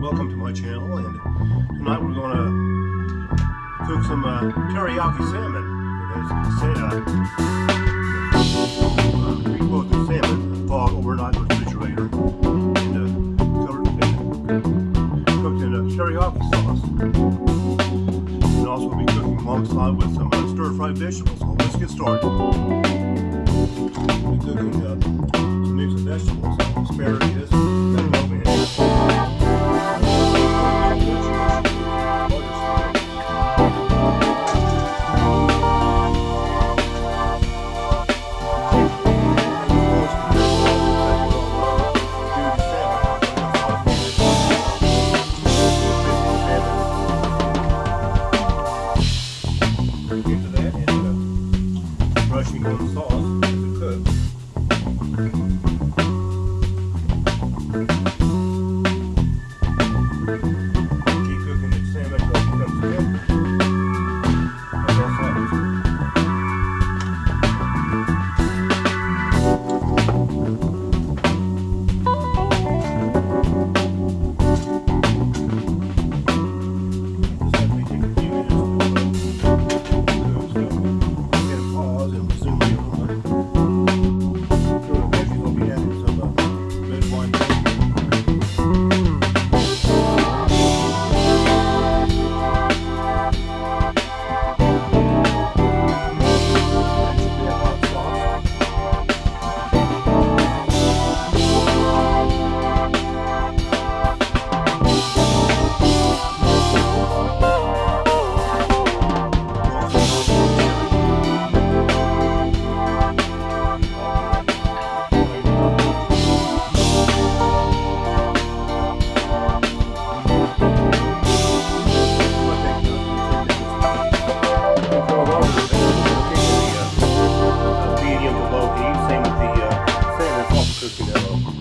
my channel and tonight we're going to cook some uh, teriyaki salmon. Uh, pre-cooked the salmon, thawed overnight in the refrigerator and uh, covered, and cooked in a teriyaki sauce. And also be cooking alongside with some uh, stir-fried vegetables. So let's get started. We'll be cooking uh, some mix vegetables, asparagus,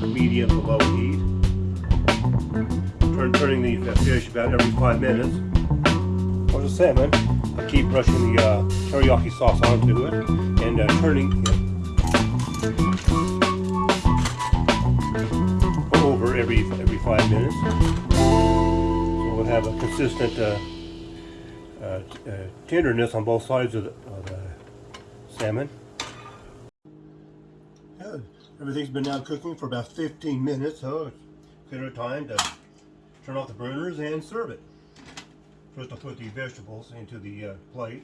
medium to low heat. Turn, turning the fish about every five minutes. For the salmon, I keep brushing the uh, teriyaki sauce onto it and uh, turning it over every every five minutes. So we'll have a consistent uh, uh, uh tenderness on both sides of the, of the salmon. Everything's been now cooking for about 15 minutes, so it's consider time to turn off the burners and serve it. First I'll put the vegetables into the uh, plate.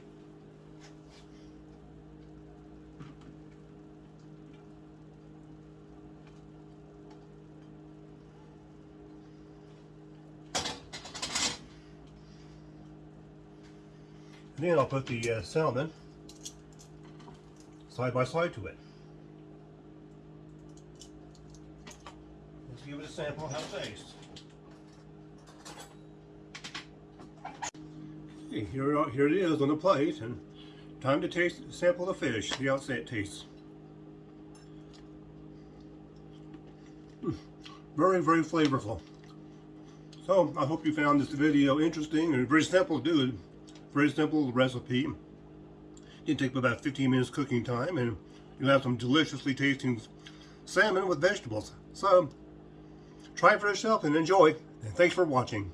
And then I'll put the uh, salmon side by side to it. Give it a sample how it tastes. Okay, here, here it is on the plate, and time to taste sample the fish, see how it tastes. Mm, very, very flavorful. So, I hope you found this video interesting and very simple to do. Very simple recipe. Didn't take about 15 minutes cooking time, and you'll have some deliciously tasting salmon with vegetables. So, Try it for yourself and enjoy. And thanks for watching.